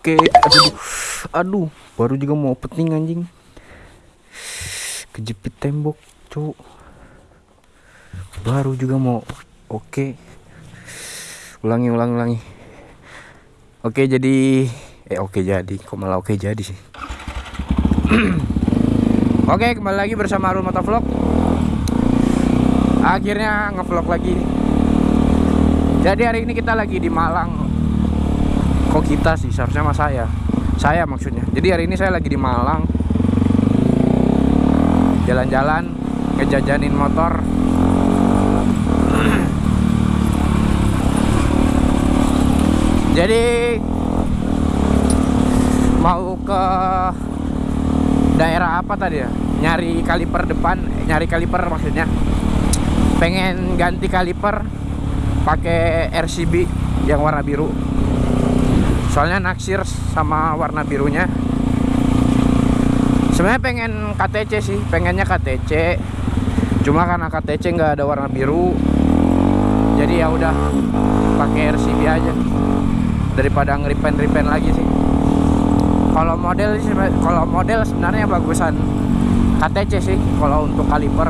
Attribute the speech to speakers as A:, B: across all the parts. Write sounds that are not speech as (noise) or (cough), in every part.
A: Oke, aduh, aduh, baru juga mau opening anjing. Kejepit tembok, cuk. Baru juga mau. Oke. Ulangi, ulangi, ulangi. Oke, jadi eh oke jadi, kok malah oke jadi sih. (clears throat) oke, kembali lagi bersama Arul Motovlog. Akhirnya ngevlog lagi. Jadi hari ini kita lagi di Malang. Kok kita sih? Seharusnya mas saya. Saya maksudnya. Jadi hari ini saya lagi di Malang. Jalan-jalan, ngejajanin motor. (clears throat) Jadi mau ke daerah apa tadi ya? Nyari kaliper depan, eh, nyari kaliper maksudnya. Pengen ganti kaliper pakai RCB yang warna biru. Soalnya naksir sama warna birunya. Sebenarnya pengen KTC sih, pengennya KTC. Cuma karena KTC nggak ada warna biru, jadi ya udah pakai RCB aja daripada ngeripen ripen lagi sih. Kalau model sih, kalau model sebenarnya bagusan KTC sih kalau untuk kaliper.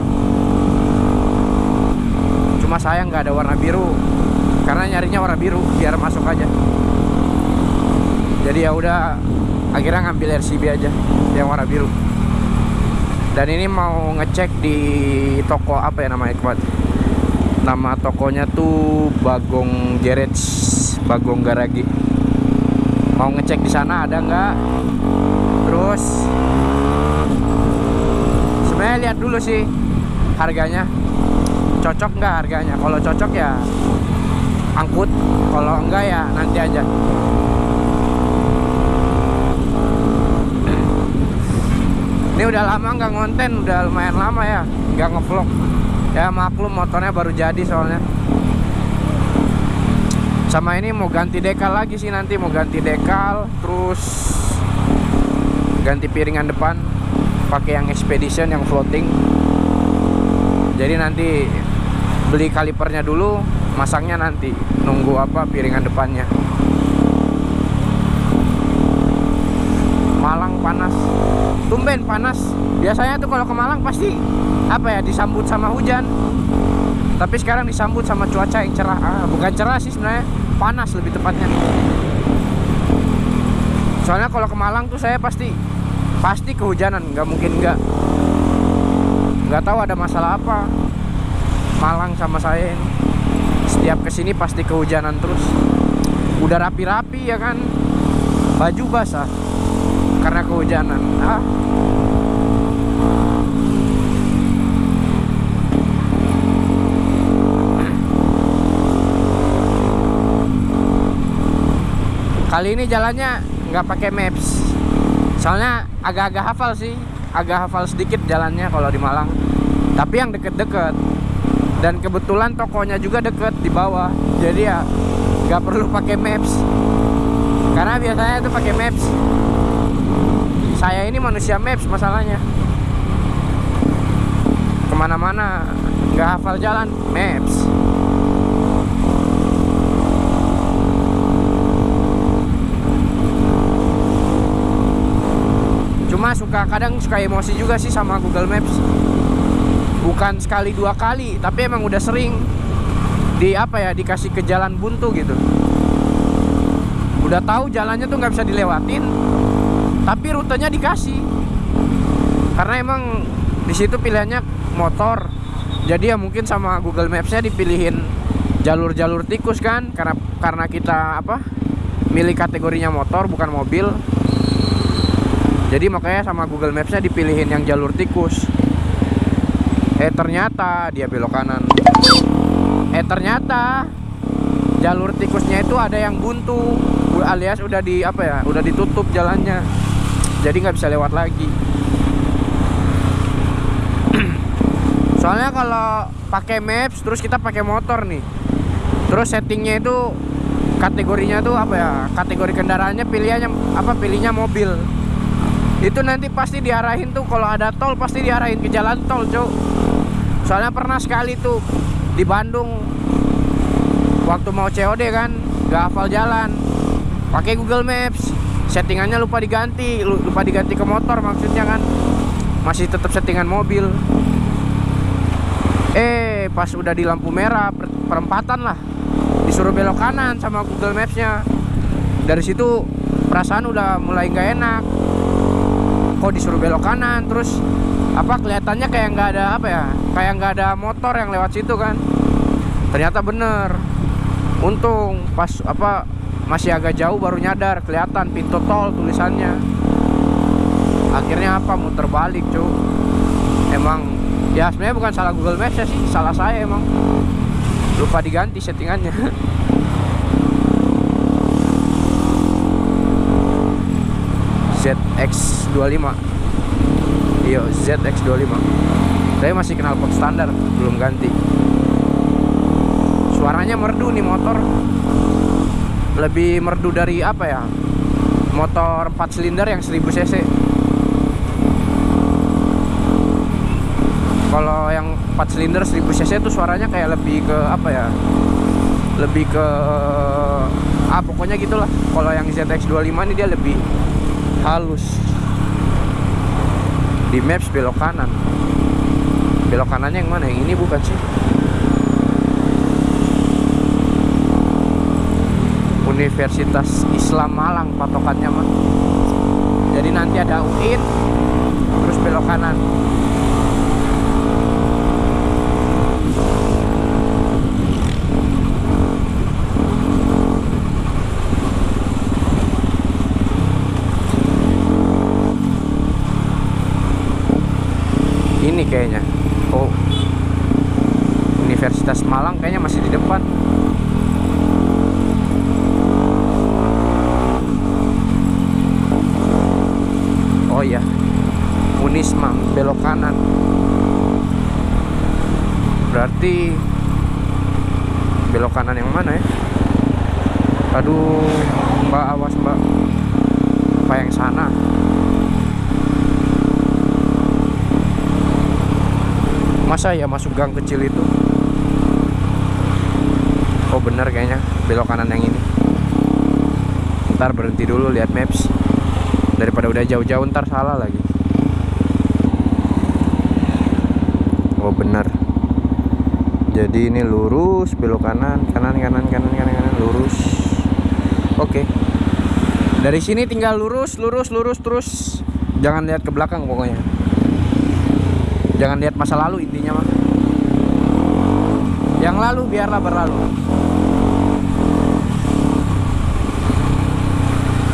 A: Cuma saya nggak ada warna biru karena nyarinya warna biru biar masuk aja. Jadi ya udah akhirnya ngambil RCB aja yang warna biru. Dan ini mau ngecek di toko apa ya namanya kemarin? Nama tokonya tuh Bagong Garage, Bagong Garagi. Mau ngecek di sana ada nggak? Terus sebenarnya lihat dulu sih harganya cocok nggak harganya. Kalau cocok ya angkut, kalau enggak ya nanti aja. Ini udah lama nggak ngonten, udah lumayan lama ya, nggak ngevlog. Ya maklum motornya baru jadi soalnya. Sama ini mau ganti dekal lagi sih nanti mau ganti dekal, terus ganti piringan depan, pakai yang expedition yang floating. Jadi nanti beli kalipernya dulu, masangnya nanti nunggu apa piringan depannya. Malang panas tumben panas. Biasanya tuh kalau ke Malang pasti apa ya disambut sama hujan. Tapi sekarang disambut sama cuaca yang cerah. Ah, bukan cerah sih sebenarnya panas lebih tepatnya. Soalnya kalau ke Malang tuh saya pasti pasti kehujanan. Nggak mungkin nggak nggak tahu ada masalah apa. Malang sama saya ini. Setiap ke sini pasti kehujanan terus. Udah rapi-rapi ya kan? Baju basah karena kehujanan. Ah kali ini jalannya nggak pakai maps. Soalnya agak-agak hafal sih. Agak hafal sedikit jalannya kalau di Malang. Tapi yang deket-deket. Dan kebetulan tokonya juga deket di bawah. Jadi ya nggak perlu pakai maps. Karena biasanya itu pakai maps saya ini manusia maps masalahnya. Ke mana-mana nggak hafal jalan maps. Cuma suka kadang suka emosi juga sih sama Google Maps. Bukan sekali dua kali tapi emang udah sering di apa ya dikasih ke jalan buntu gitu. Udah tahu jalannya tuh nggak bisa dilewatin tapi rutenya dikasih. Karena emang di situ pilihannya motor. Jadi ya mungkin sama Google Maps-nya dipilihin jalur-jalur tikus kan. Karena karena kita apa milih kategorinya motor bukan mobil. Jadi makanya sama Google Maps-nya dipilihin yang jalur tikus. Eh ternyata dia belok kanan. Eh ternyata jalur tikusnya itu ada yang buntu alias udah di apa ya udah ditutup jalannya jadi nggak bisa lewat lagi. (clears throat) Soalnya kalau pakai maps terus kita pakai motor nih. Terus settingnya itu kategorinya tuh apa ya? Kategori kendaraannya pilihannya apa pilihnya mobil. Itu nanti pasti diarahin tuh. Kalau ada tol pasti diarahin ke jalan tol cok soalnya pernah sekali tuh di Bandung. Waktu mau COD kan nggak hafal jalan. Pakai Google Maps settingannya lupa diganti lu- lupa diganti ke motor maksudnya kan. Masih tetap settingan mobil. Eh pas udah di lampu merah per- perempatan lah. Disuruh belok kanan sama Google Maps-nya. Dari situ perasaan udah mulai nggak enak. Kok disuruh belok kanan terus apa kelihatannya kayak nggak ada apa ya kayak nggak ada motor yang lewat situ kan. Ternyata bener. Untung pas apa masih agak jauh baru nyadar kelihatan pintu tol tulisannya. Akhirnya apa? Muter balik cu. Emang ya sebenarnya bukan salah Google Maps ya sih salah saya emang. Lupa diganti settingannya. (laughs) ZX25 Iya ZX25 Saya masih kenal pot standar Belum ganti. Suaranya merdu nih motor Lebih merdu dari apa ya? Motor 4 silinder yang 1000 cc. Kalau yang 4 silinder 1000 cc itu suaranya kayak lebih ke apa ya? Lebih ke Ah pokoknya gitulah. Kalau yang ZX25 ini dia lebih halus. Di maps belok kanan. Belok kanannya yang mana yang ini bukan sih Universitas Islam Malang patokannya mah jadi nanti ada UIN terus belok kanan ini kayaknya oh Universitas Malang kayaknya masih di depan oh iya Unisma belok kanan berarti belok kanan yang mana ya aduh mbak awas mbak apa yang sana masa ya masuk gang kecil itu? Oh bener kayaknya belok kanan yang ini. Ntar berhenti dulu lihat maps. Daripada udah jauh-jauh ntar salah lagi. Oh bener. Jadi ini lurus belok kanan kanan kanan kanan kanan kanan lurus. Oke. Dari sini tinggal lurus lurus lurus terus. Jangan lihat ke belakang pokoknya jangan lihat masa lalu intinya mah yang lalu biarlah berlalu.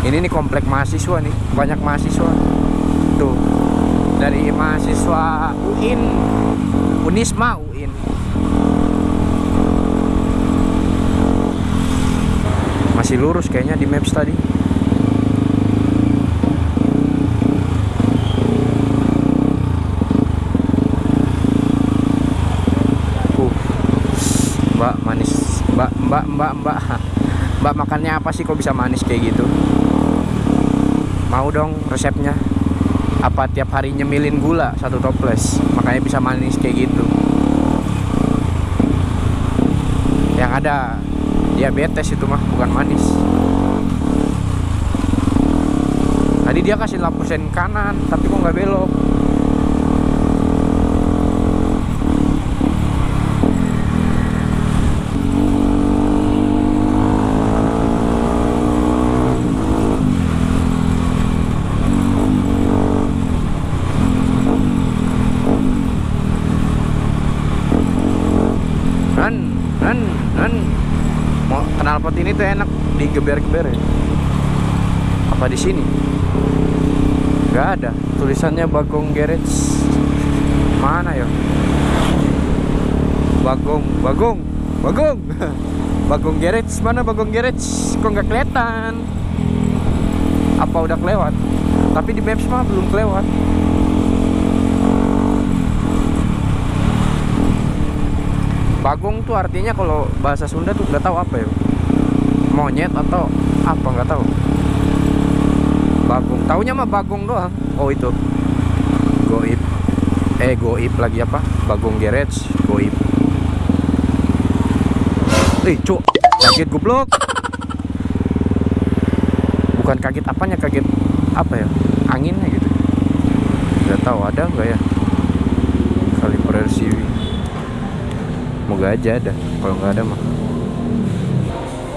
A: Ini nih komplek mahasiswa nih banyak mahasiswa. Tuh dari mahasiswa UIN Unisma UIN masih lurus kayaknya di maps tadi Uh. Mbak manis Mbak mbak mbak. (laughs) Mbak makannya apa sih kok bisa manis kayak gitu? Mau dong resepnya. Apa tiap hari nyemilin gula satu toples? Makanya bisa manis kayak gitu. Yang ada diabetes itu mah bukan manis. Tadi dia kasih lampu sen kanan Tapi kok nggak belok Knalpot ini tuh enak digeber-geber ya. Apa di sini? Gak ada. Tulisannya Bagong Garage. Mana ya? Bagong, Bagong, Bagong. (laughs) Bagong Garage mana Bagong Garage? Kok nggak kelihatan? Apa udah kelewat? Tapi di Maps mah belum kelewat. Bagong tuh artinya kalau bahasa Sunda tuh nggak tahu apa ya. Monyet atau apa nggak tahu. Bagong. Taunya mah bagong doang. Oh itu. Goib. Eh goib lagi apa? Bagong Garage, goib. Eh, cuk. Sakit goblok. bukan kaget apanya kaget apa ya anginnya gitu nggak tahu ada nggak ya kaliper RCB moga aja ada kalau nggak ada mah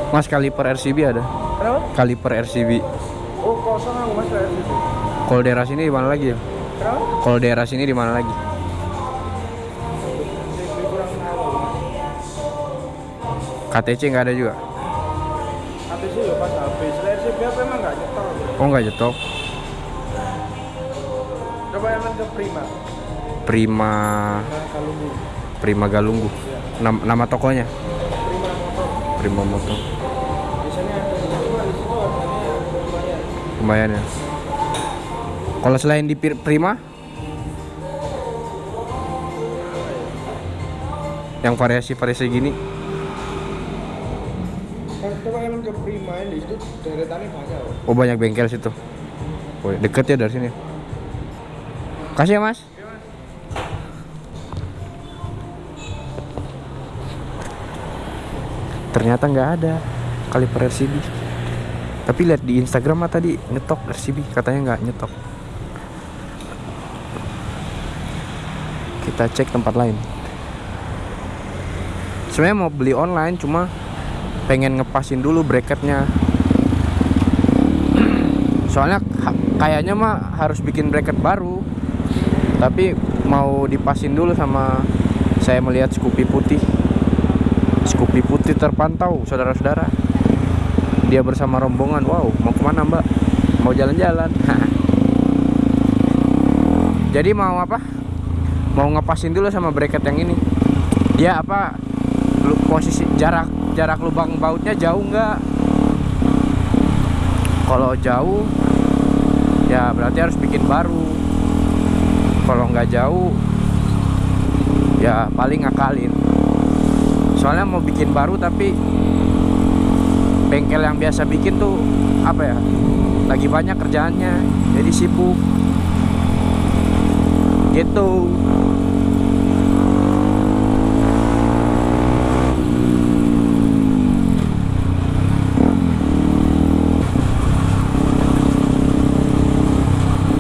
A: mas kaliper RCB ada
B: Kenapa?
A: kaliper RCB
B: Oh kosong aku mas gitu.
A: kalau daerah sini di mana lagi ya
B: Kenapa?
A: kalau daerah sini di mana lagi. KTC nggak ada juga
B: itu ya pas habis. Seleksi biar memang nggak nyetor.
A: oh nggak jetok
B: Coba emang ke Prima.
A: Prima
B: bu.
A: Prima Galunggu nama, nama tokonya
B: Prima motor.
A: Prima Motor
B: Biasanya ada di cuma di situ harganya lumayan.
A: ya kalau selain di Prima yang variasi-variasi gini
B: coba emang ke Prima ini di situ deretannya banyak. loh.
A: oh banyak bengkel situ oh, deket ya dari sini kasih ya mas ternyata nggak ada kaliper RCB tapi lihat di Instagram mah tadi nyetok RCB katanya nggak nyetok. Kita cek tempat lain. Sebenarnya mau beli online cuma pengen ngepasin dulu bracketnya. (clears throat) Soalnya kayaknya mah harus bikin bracket baru. Tapi mau dipasin dulu sama saya melihat Scoopy putih. Scoopy putih terpantau saudara-saudara dia bersama rombongan. Wow mau ke mana mbak? Mau jalan-jalan. (laughs) Jadi mau apa? Mau ngepasin dulu sama bracket yang ini. Dia apa posisi jarak jarak lubang bautnya jauh nggak? Kalau jauh ya berarti harus bikin baru. Kalau nggak jauh ya paling ngakalin. Soalnya mau bikin baru tapi bengkel yang biasa bikin tuh apa ya lagi banyak kerjaannya jadi sibuk. Gitu.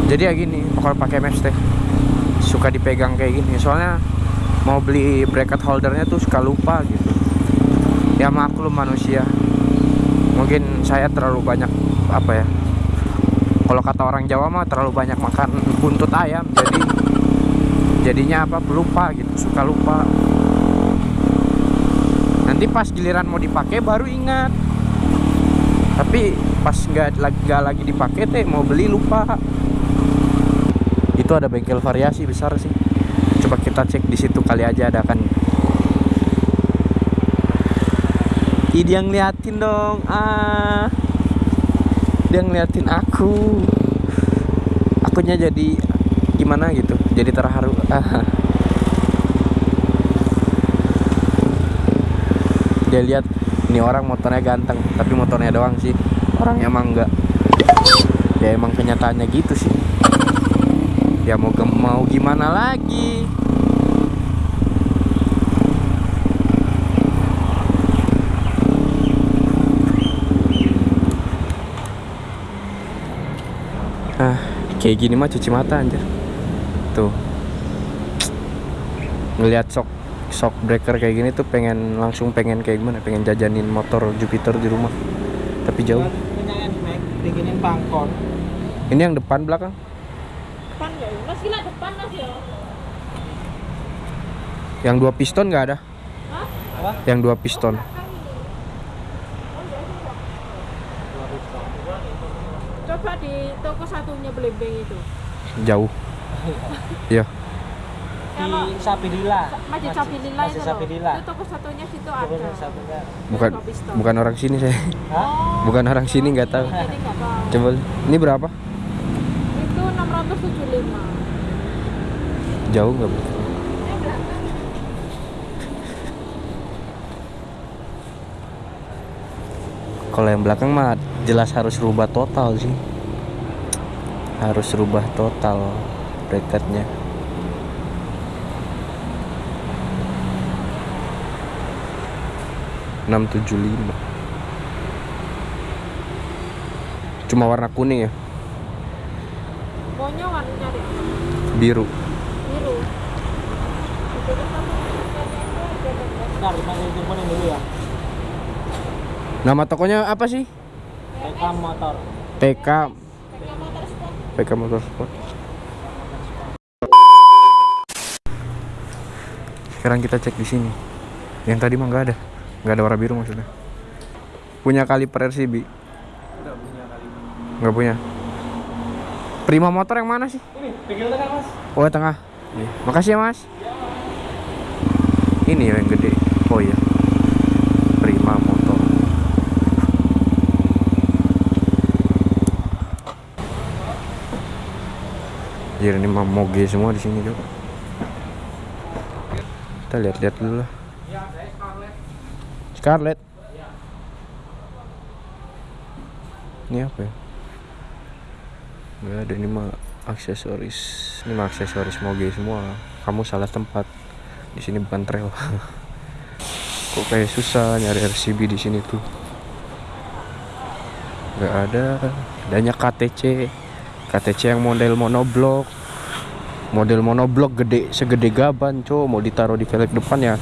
A: Jadi ya gini kalau pakai mesh teh suka dipegang kayak gini. Soalnya mau beli bracket holdernya tuh suka lupa gitu. Ya maklum manusia mungkin saya terlalu banyak apa ya kalau kata orang Jawa mah terlalu banyak makan buntut ayam jadi jadinya apa lupa gitu suka lupa. Nanti pas giliran mau dipakai baru ingat. Tapi pas nggak lagi nggak lagi dipakai teh mau beli lupa. Itu ada bengkel variasi besar sih. Coba kita cek di situ kali aja ada kan Ih, dia ngeliatin dong ah. Dia ngeliatin aku. Akunya jadi gimana gitu jadi terharu. Ah. (laughs) dia lihat ini orang motornya ganteng tapi motornya doang sih. Orangnya? Emang enggak ya emang kenyataannya gitu sih. Ya mau mau gimana lagi ah kayak gini mah cuci mata anjir. Tuh. Ngelihat shock shock breaker kayak gini tuh pengen langsung pengen kayak gimana? Pengen jajanin motor Jupiter di rumah. Tapi jauh.
B: Bikinin pangkon.
A: ini yang depan belakang?
C: Depan ya? Mas gila depan mas ya
A: yang dua piston nggak ada?
C: Hah?
A: Yang dua piston
C: coba di toko satunya belembeng itu?
A: Jauh. (laughs) Iya.
B: Di Sapidila.
C: Masjid Sabilillah
B: Masjid
C: itu loh.
B: Sabilillah.
C: itu toko satunya situ ada.
A: bukan bukan orang sini saya.
B: Hah?
C: oh.
A: Bukan orang sini nggak tahu.
C: Jadi nggak tahu.
A: Coba ini berapa?
C: Itu 675
A: jauh nggak Bu? kalau yang belakang mah jelas harus rubah total sih harus rubah total bracketnya enam tujuh lima Cuma warna kuning ya,
C: Pokoknya warnanya deh
A: biru.
C: biru. Kan
B: ya.
A: Nama tokonya apa sih?
B: Motor.
A: TK
C: motor sport.
A: PK Motorsport. Sekarang kita cek di sini. Yang tadi mah nggak ada, nggak ada warna biru maksudnya. Punya kaliper RCB?
B: Punya.
A: Nggak punya. Prima motor yang mana sih?
B: Ini, pinggir tengah mas.
A: Oh tengah. Iya. Makasih ya mas. Ini yang gede. Oh iya. Prima motor. Jadi ini mah moge semua di sini juga. Kita lihat-lihat dulu lah. Scarlett. Ini apa ya? Gak ada ini mah aksesoris. Ini mah aksesoris moge semua. Kamu salah tempat. Di sini bukan trail. (laughs) Kok kayak susah nyari RCB di sini tuh. Gak ada. Adanya KTC. KTC yang model monoblok. Model monoblok gede segede gaban, cow mau ditaruh di velg depan ya.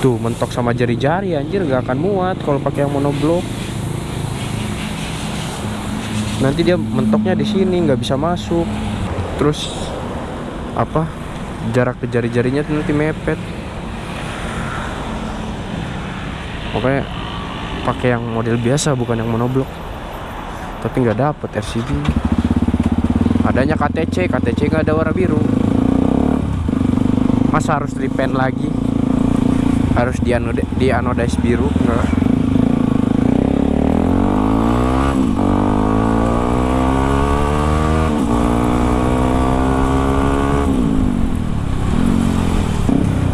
A: Tuh mentok sama jari-jari anjir. Gak akan muat kalau pakai yang monoblok. Nanti dia mentoknya di sini nggak bisa masuk. Terus apa? Jarak ke jari-jarinya nanti mepet. Makanya pakai yang model biasa bukan yang monoblok. Tapi nggak dapet RCB adanya KTC KTC nggak ada warna biru. Masa harus repaint lagi? Harus di anodize biru? Nggak.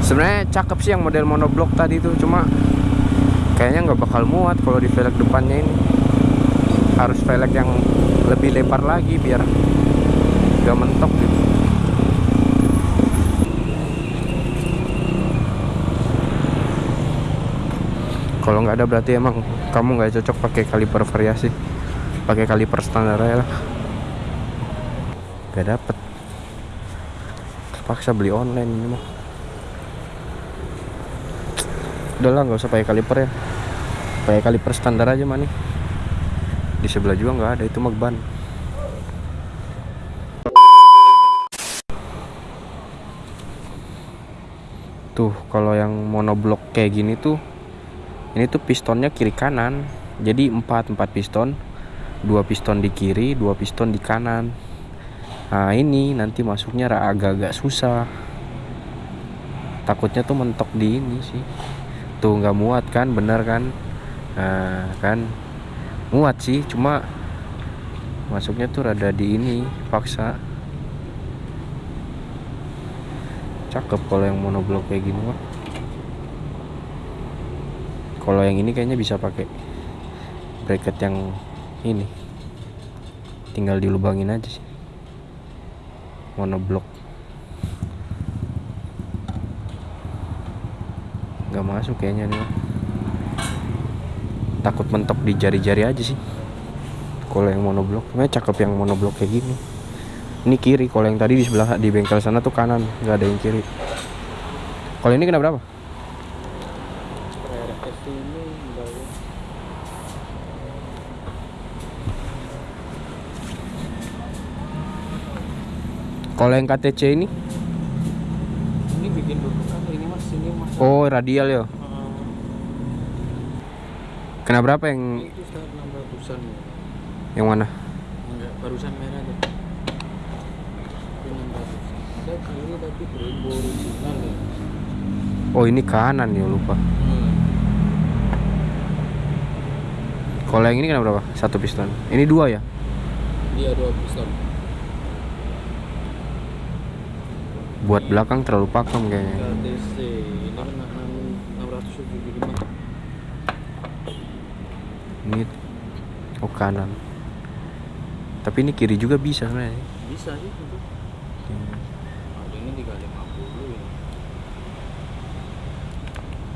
A: Sebenarnya cakep sih yang model monoblok tadi tuh cuma kayaknya nggak bakal muat kalau di velg depannya ini. Harus velg yang lebih lebar lagi biar nggak mentok gitu. Kalau nggak ada berarti emang kamu nggak cocok pakai kaliper variasi. Pakai kaliper standar aja lah. Nggak dapet. Terpaksa beli online ini mah. Udahlah nggak usah pakai kaliper ya. Pakai kaliper standar aja mah nih di sebelah juga nggak ada itu mah ban tuh kalau yang monoblok kayak gini tuh ini tuh pistonnya kiri kanan. Jadi empat empat piston dua piston di kiri dua piston di kanan. Nah ini nanti masuknya agak-agak susah. Takutnya tuh mentok di ini sih. Tuh nggak muat kan bener kan? Nah kan muat sih cuma masuknya tuh rada di ini paksa cakep kalau yang monoblok kayak gini mah. Kalau yang ini kayaknya bisa pakai bracket yang ini. Tinggal dilubangin aja sih. Monoblok. Nggak masuk kayaknya nih takut mentok di jari-jari aja sih. Kalau yang monoblok. Sebenarnya cakep yang monoblok kayak gini ini kiri kalau yang tadi di sebelah di bengkel sana tuh kanan nggak ada yang kiri kalau ini kena berapa kalau yang KTC ini
B: Ini bikin dulu ini mas ini mas.
A: oh radial ya kena berapa yang
B: itu ya.
A: yang mana
B: Enggak barusan merah tuh. Itu 600. Ada kiri tapi berumbu original ya.
A: oh ini kanan ya lupa
B: Hmm.
A: kalau yang ini kena berapa satu piston ini dua ya
B: Dia dua piston.
A: buat belakang terlalu pakem kayaknya
B: KTC ini kan 675.
A: ini oh kanan tapi ini kiri juga bisa sebenarnya
B: Bisa sih itu. Ada ini 350 ya.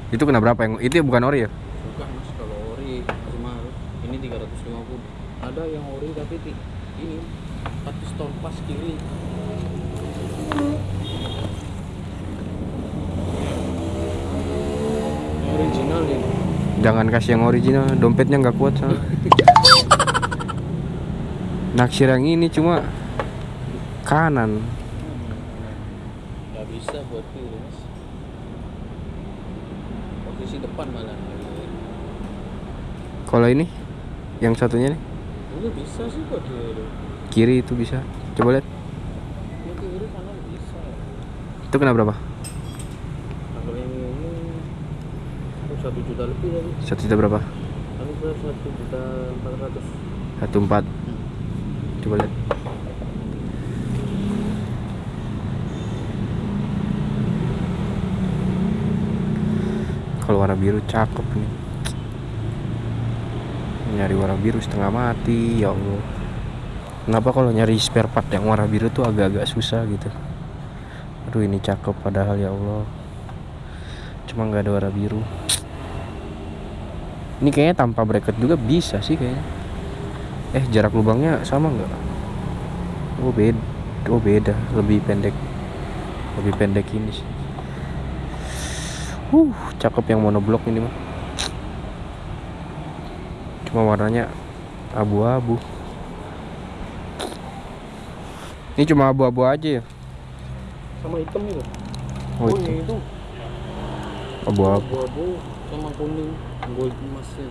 A: Itu kena berapa yang itu bukan ori ya
B: Bukan mas kalau ori mahal. Ini 350. ada yang ori tapi ini tapi stone pas kiri original nih
A: Jangan kasih yang original, dompetnya nggak kuat sama. (laughs) Naksir yang ini cuma kanan.
B: nggak bisa buat kiri mas posisi depan malah
A: Kalau ini yang satunya nih
B: ini bisa sih kok dia
A: kiri itu bisa. Coba lihat.
B: ini kiri kanan bisa
A: Itu kena berapa?
B: Kalau yang ini satu juta lebih
A: Satu juta berapa?
B: Satu juta empat ratus
A: Satu empat. Coba lihat. Kalau warna biru cakep nih. Nyari warna biru setengah mati, ya Allah. Kenapa kalau nyari spare part yang warna biru tuh agak-agak susah gitu? Aduh ini cakep padahal ya Allah. Cuma nggak ada warna biru. Ini kayaknya tanpa bracket juga bisa sih kayaknya. Eh jarak lubangnya sama nggak? Oh beda, oh beda, lebih pendek, lebih pendek ini sih. Uh, cakep yang monoblok ini mah. Cuma warnanya abu-abu. Ini cuma abu-abu aja ya?
B: sama hitam itu
A: Oh,
B: oh,
A: itu. Abu-abu.
B: abu-abu sama kuning gold emasnya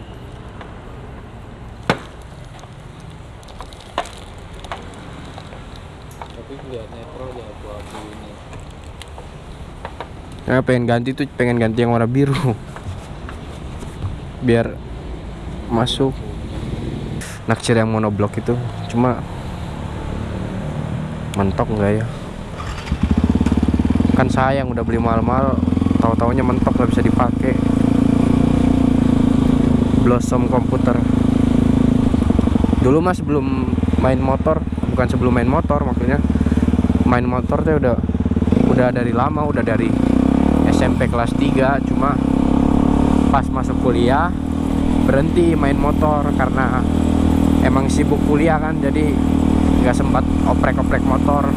B: tapi lihat netral ya abu-abu ini
A: Ya pengen ganti tuh, pengen ganti yang warna biru. Biar masuk. Naksir yang monoblok itu cuma mentok nggak ya? Kan sayang udah beli mahal-mahal, tahu-taunya mentok nggak bisa dipakai. Blossom komputer. Dulu mas sebelum main motor, bukan sebelum main motor maksudnya, main motor tuh udah udah dari lama, udah dari SMP kelas 3 cuma pas masuk kuliah berhenti main motor karena emang sibuk kuliah kan jadi nggak sempat oprek-oprek motor.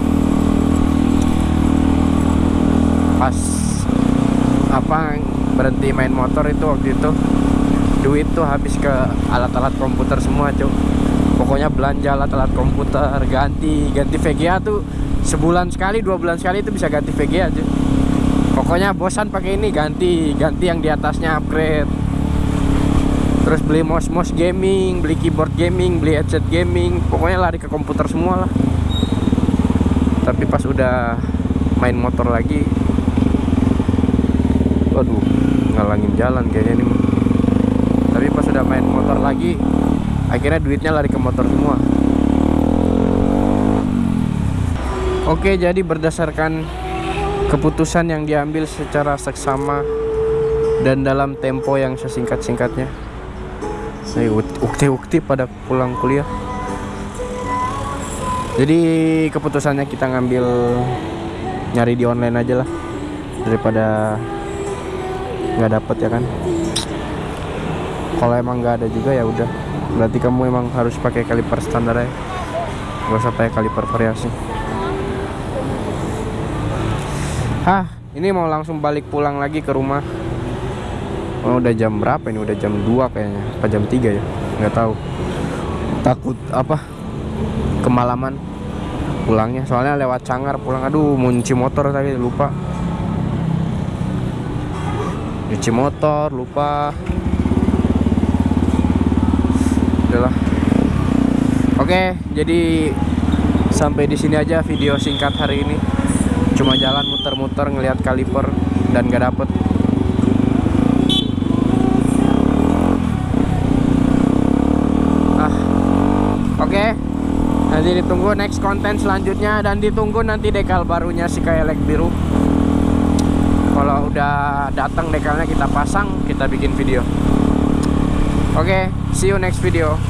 A: Pas apa berhenti main motor itu waktu itu duit tuh habis ke alat-alat komputer semua cuy pokoknya belanja alat-alat komputer ganti ganti VGA tuh sebulan sekali dua bulan sekali itu bisa ganti VGA cuy pokoknya bosan pakai ini ganti ganti yang di atasnya upgrade. Terus beli mouse mouse gaming beli keyboard gaming beli headset gaming. Pokoknya lari ke komputer semua lah. Tapi pas udah main motor lagi waduh ngalangin jalan kayaknya ini tapi pas udah main motor lagi akhirnya duitnya lari ke motor semua. Oke jadi berdasarkan keputusan yang diambil secara seksama dan dalam tempo yang sesingkat-singkatnya. Saya ukti-ukti pada pulang kuliah. Jadi keputusannya kita ngambil nyari di online aja lah daripada nggak dapet ya kan. Kalau emang nggak ada juga ya udah. Berarti kamu emang harus pakai kaliper standar ya. Gak usah pakai kaliper variasi. Hah, ini mau langsung balik pulang lagi ke rumah. Oh, udah jam berapa ini? Udah jam 2 kayaknya. Apa jam 3 ya? Nggak tahu. Takut apa? Kemalaman pulangnya. Soalnya lewat Cangar pulang. Aduh, mau nyuci motor tadi lupa. Nyuci motor, lupa. Udahlah. Oke, jadi sampai di sini aja video singkat hari ini cuma jalan muter-muter ngelihat kaliper dan gak dapet. Ah oke. Nanti ditunggu next konten selanjutnya dan ditunggu nanti dekal barunya si kayak biru. Kalau udah datang dekalnya kita pasang kita bikin video. Oke see you next video